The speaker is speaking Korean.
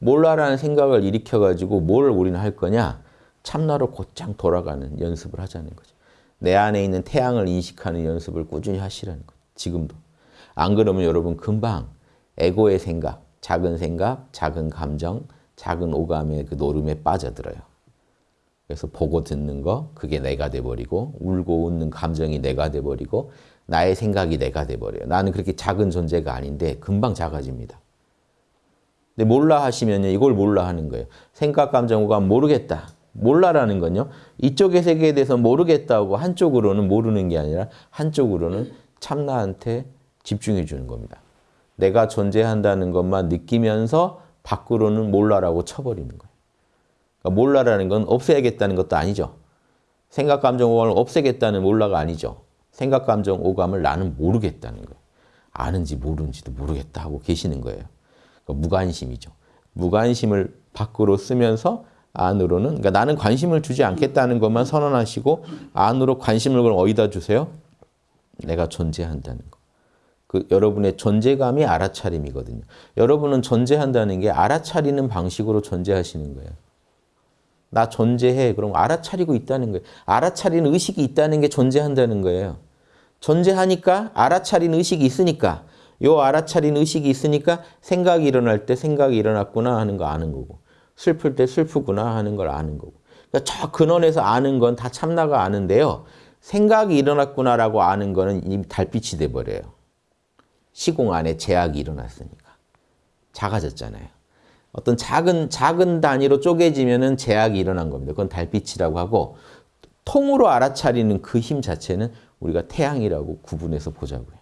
몰라라는 생각을 일으켜가지고 뭘 우리는 할 거냐? 참나로 곧장 돌아가는 연습을 하자는 거죠. 내 안에 있는 태양을 인식하는 연습을 꾸준히 하시라는 거죠. 지금도. 안 그러면 여러분 금방 에고의 생각, 작은 생각, 작은 감정, 작은 오감의 그 노름에 빠져들어요. 그래서 보고 듣는 거 그게 내가 돼버리고 울고 웃는 감정이 내가 돼버리고 나의 생각이 내가 돼버려요. 나는 그렇게 작은 존재가 아닌데 금방 작아집니다. 근데 몰라 하시면요. 이걸 몰라 하는 거예요. 생각, 감정, 오감 모르겠다. 몰라라는 건요. 이쪽의 세계에 대해서 모르겠다고 한쪽으로는 모르는 게 아니라 한쪽으로는 참나한테 집중해 주는 겁니다. 내가 존재한다는 것만 느끼면서 밖으로는 몰라라고 쳐버리는 거예요. 그러니까 몰라라는 건 없애야겠다는 것도 아니죠. 생각, 감정, 오감을 없애겠다는 몰라가 아니죠. 생각, 감정, 오감을 나는 모르겠다는 거예요. 아는지 모르는지도 모르겠다 하고 계시는 거예요. 그러니까 무관심이죠. 무관심을 밖으로 쓰면서 안으로는 그러니까 나는 관심을 주지 않겠다는 것만 선언하시고 안으로 관심을 그럼 어디다 주세요? 내가 존재한다는 거. 그 여러분의 존재감이 알아차림이거든요. 여러분은 존재한다는 게 알아차리는 방식으로 존재하시는 거예요. 나 존재해. 그럼 알아차리고 있다는 거예요. 알아차리는 의식이 있다는 게 존재한다는 거예요. 존재하니까 알아차리는 의식이 있으니까 요 알아차린 의식이 있으니까 생각이 일어날 때 생각이 일어났구나 하는 거 아는 거고 슬플 때 슬프구나 하는 걸 아는 거고 그러니까 저 근원에서 아는 건 다 참나가 아는데요. 생각이 일어났구나라고 아는 거는 이미 달빛이 돼버려요. 시공 안에 제약이 일어났으니까. 작아졌잖아요. 어떤 작은 작은 단위로 쪼개지면은 제약이 일어난 겁니다. 그건 달빛이라고 하고 통으로 알아차리는 그 힘 자체는 우리가 태양이라고 구분해서 보자고요.